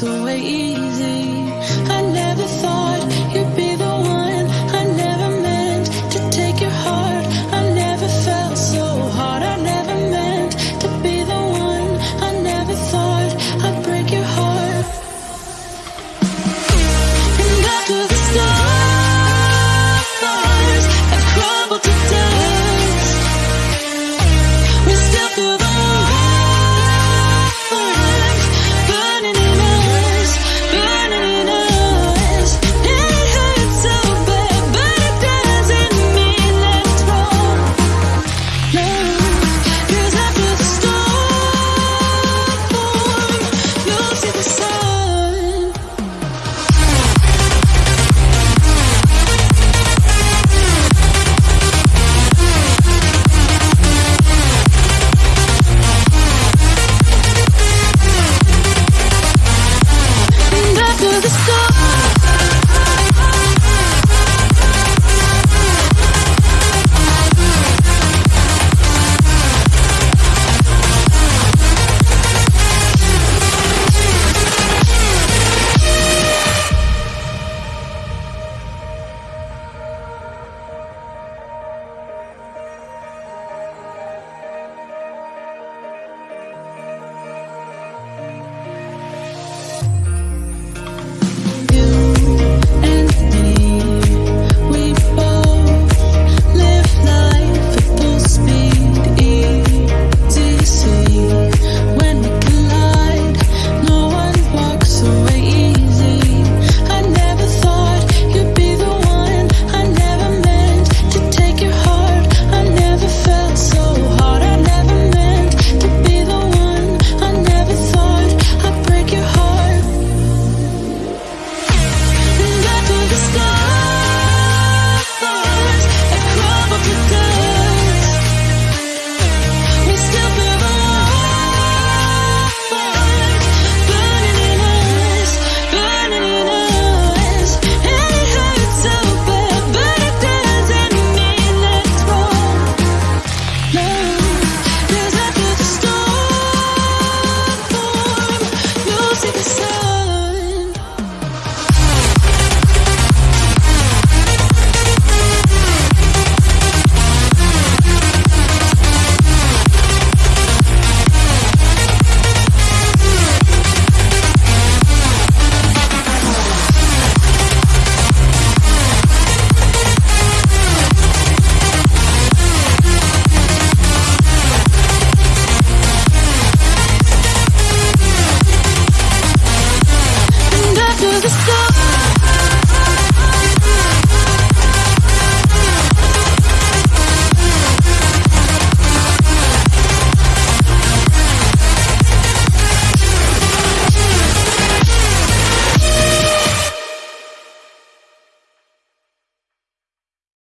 所谓一